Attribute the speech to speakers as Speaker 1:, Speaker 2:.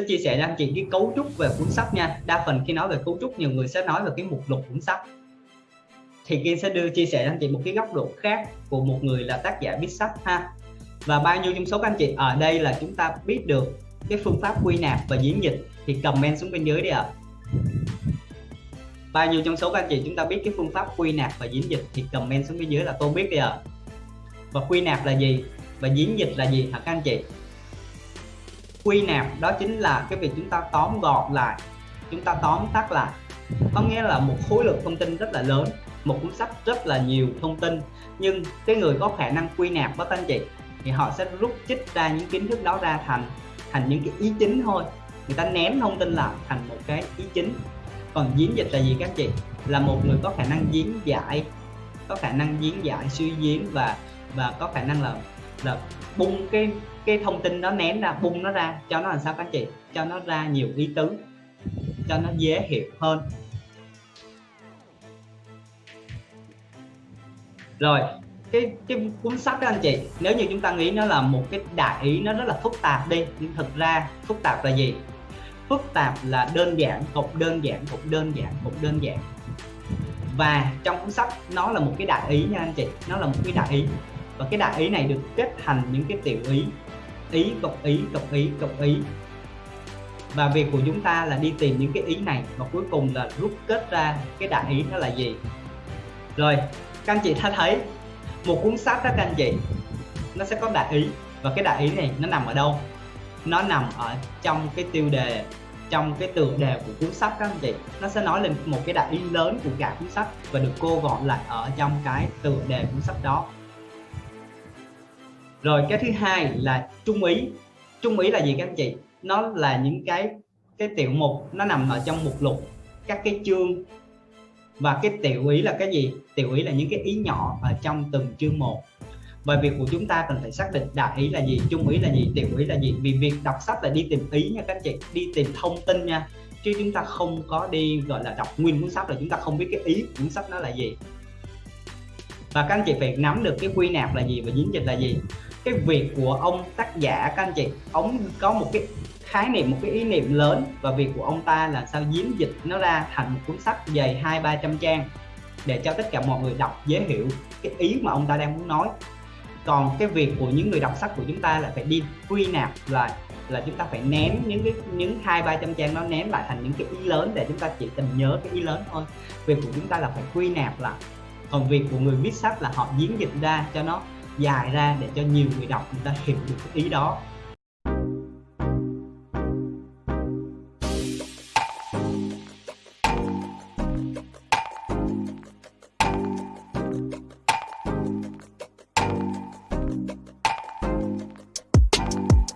Speaker 1: sẽ chia sẻ cho anh chị cái cấu trúc về cuốn sách nha. Đa phần khi nói về cấu trúc, nhiều người sẽ nói về cái mục lục cuốn sách. Thì Kiên sẽ đưa, chia sẻ cho anh chị một cái góc độ khác của một người là tác giả viết sách, ha. Và bao nhiêu trong số các anh chị ở đây là chúng ta biết được cái phương pháp quy nạp và diễn dịch, thì comment xuống bên dưới đi ạ. À. bao nhiêu trong số các anh chị chúng ta biết cái phương pháp quy nạp và diễn dịch, thì comment xuống bên dưới là tôi biết đi ạ. À. và quy nạp là gì? Và diễn dịch là gì hả các anh chị? Quy nạp, đó chính là cái việc chúng ta tóm gọn lại, chúng ta tóm tắt lại. Có nghĩa là một khối lượng thông tin rất là lớn, một cuốn sách rất là nhiều thông tin, nhưng cái người có khả năng quy nạp đó anh chị, thì họ sẽ rút chích ra những kiến thức đó ra thành thành những cái ý chính thôi. Người ta ném thông tin lại thành một cái ý chính. Còn diễn dịch là gì, các chị? Là một người có khả năng diễn giải, có khả năng diễn giải suy diễn và và có khả năng là là bung cái cái thông tin đó ném ra, bung nó ra, cho nó làm sao các chị? Cho nó ra nhiều ý tứ, cho nó dễ hiểu hơn. Rồi, cái cái cuốn sách đó anh chị, nếu như chúng ta nghĩ nó là một cái đại ý, nó rất là phức tạp đi, nhưng thực ra phức tạp là gì? Phức tạp là đơn giản cộng đơn giản cộng đơn giản cộng đơn giản. Và trong cuốn sách nó là một cái đại ý nha anh chị, nó là một cái đại ý và cái đại ý này được kết thành những cái tiểu ý. Ý cộng ý cộng ý cộng ý. Và việc của chúng ta là đi tìm những cái ý này và cuối cùng là rút kết ra cái đại ý nó là gì? Rồi, các anh chị đã thấy, một cuốn sách đó các anh chị, nó sẽ có đại ý. Và cái đại ý này nó nằm ở đâu? Nó nằm ở trong cái tiêu đề, trong cái tựa đề của cuốn sách các anh chị. Nó sẽ nói lên một cái đại ý lớn của cả cuốn sách và được cô gọn lại ở trong cái tựa đề cuốn sách đó rồi cái thứ hai là trung ý. Trung ý là gì các anh chị? Nó là những cái cái tiểu mục, nó nằm ở trong mục lục các cái chương. Và cái tiểu ý là cái gì? Tiểu ý là những cái ý nhỏ ở trong từng chương một. Và việc của chúng ta cần phải xác định đại ý là gì, trung ý là gì, tiểu ý là gì. Vì việc đọc sách là đi tìm ý nha các anh chị, đi tìm thông tin nha. Chứ chúng ta không có đi, gọi là đọc nguyên cuốn sách là chúng ta không biết cái ý của cuốn sách nó là gì và các anh chị phải nắm được cái quy nạp là gì và diễn dịch là gì? Cái việc của ông tác giả, các anh chị, ông có một cái khái niệm, một cái ý niệm lớn và việc của ông ta là sao diễn dịch nó ra thành một cuốn sách dày hai, ba trăm trang để cho tất cả mọi người đọc dễ hiểu cái ý mà ông ta đang muốn nói. Còn cái việc của những người đọc sách của chúng ta là phải đi quy nạp lại là chúng ta phải ném những cái, những hai, ba trăm trang nó ném lại thành những cái ý lớn để chúng ta chỉ cần nhớ cái ý lớn thôi. Việc của chúng ta là phải quy nạp lại còn việc của người viết sách là họ diễn dịch ra cho nó dài ra để cho nhiều người đọc người ta hiểu được cái ý đó.